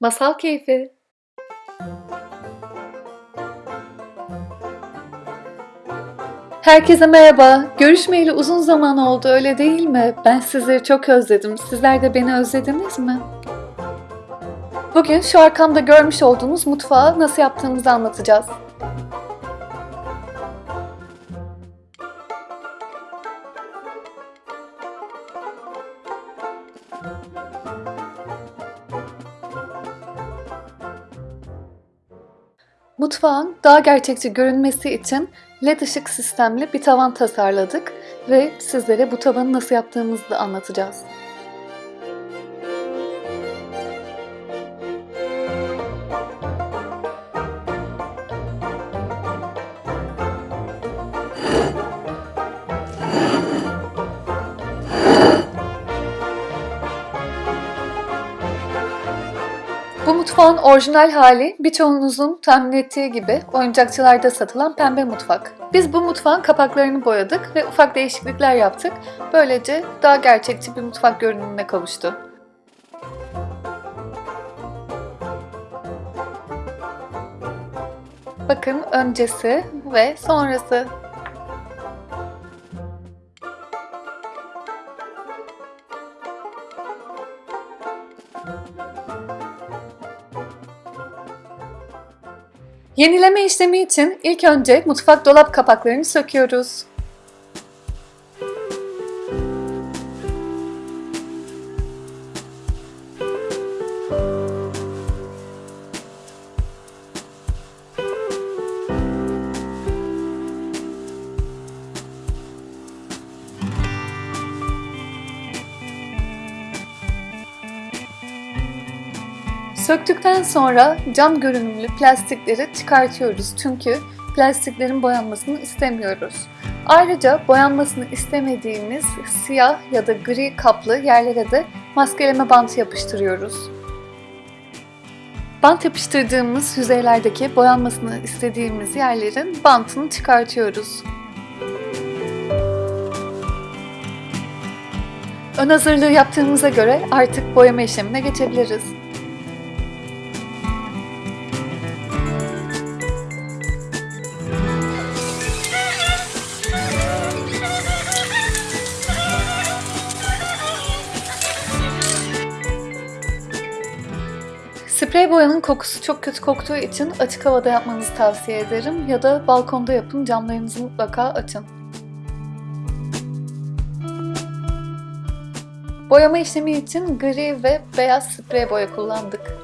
Masal Keyfi Herkese merhaba. Görüşmeyeli uzun zaman oldu öyle değil mi? Ben sizleri çok özledim. Sizler de beni özlediniz mi? Bugün şu arkamda görmüş olduğunuz mutfağı nasıl yaptığımızı anlatacağız. Mutfağın daha gerçekçi görünmesi için LED ışık sistemli bir tavan tasarladık ve sizlere bu tavanı nasıl yaptığımızı da anlatacağız. Mutfağın orijinal hali birçoğunuzun tahmin ettiği gibi oyuncakçılarda satılan pembe mutfak. Biz bu mutfağın kapaklarını boyadık ve ufak değişiklikler yaptık. Böylece daha gerçekçi bir mutfak görünümüne kavuştu. Bakın öncesi ve sonrası. Yenileme işlemi için ilk önce mutfak dolap kapaklarını söküyoruz. Söktükten sonra cam görünümlü plastikleri çıkartıyoruz çünkü plastiklerin boyanmasını istemiyoruz. Ayrıca boyanmasını istemediğimiz siyah ya da gri kaplı yerlere de maskeleme bantı yapıştırıyoruz. Bant yapıştırdığımız yüzeylerdeki boyanmasını istediğimiz yerlerin bantını çıkartıyoruz. Ön hazırlığı yaptığımıza göre artık boyama işlemine geçebiliriz. Sprey boyanın kokusu çok kötü koktuğu için açık havada yapmanızı tavsiye ederim ya da balkonda yapın camlarınızı mutlaka açın. Boyama işlemi için gri ve beyaz sprey boya kullandık.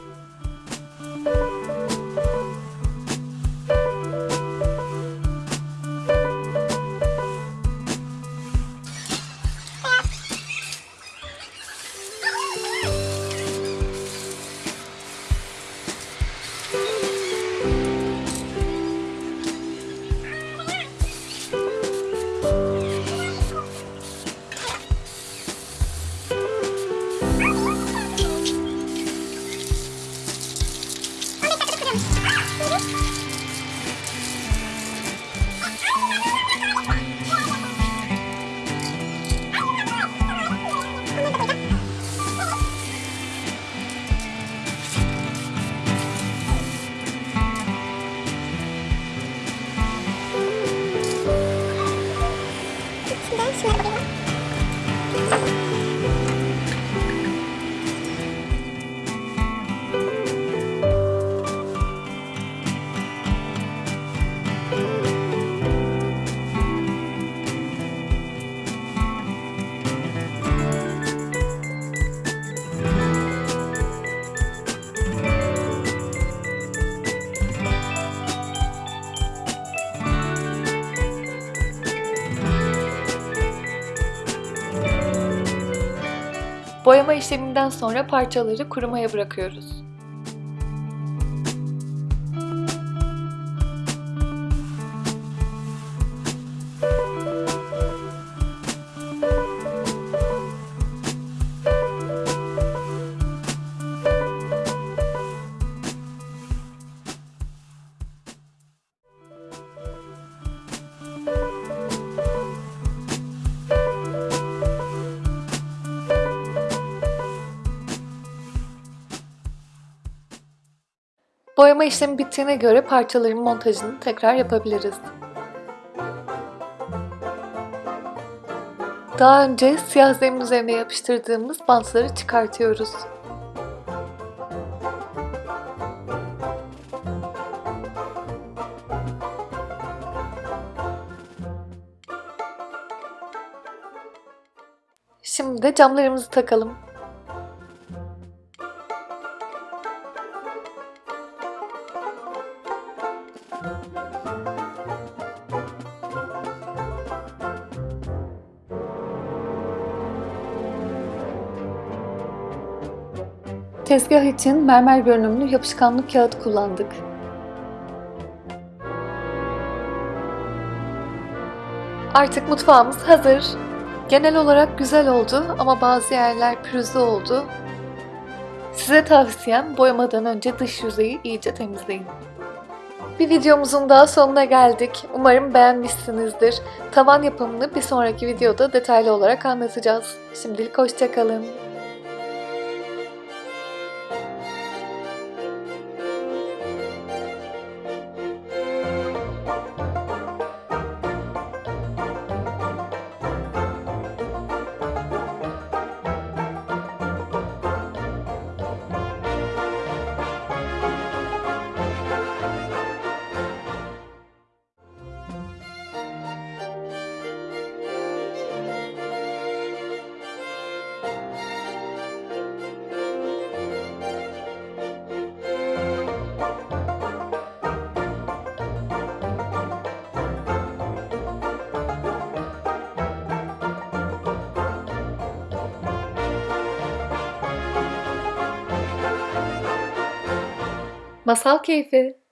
Boyama işleminden sonra parçaları kurumaya bırakıyoruz. Boyama işlemi bittiğine göre parçaların montajını tekrar yapabiliriz. Daha önce siyah zemin üzerine yapıştırdığımız bantları çıkartıyoruz. Şimdi de camlarımızı takalım. Tezgah için mermer görünümlü yapışkanlı kağıt kullandık. Artık mutfağımız hazır. Genel olarak güzel oldu ama bazı yerler pürüzlü oldu. Size tavsiyem boyamadan önce dış yüzeyi iyice temizleyin. Bir videomuzun daha sonuna geldik. Umarım beğenmişsinizdir. Tavan yapımını bir sonraki videoda detaylı olarak anlatacağız. Şimdilik hoşçakalın. Masal keyfi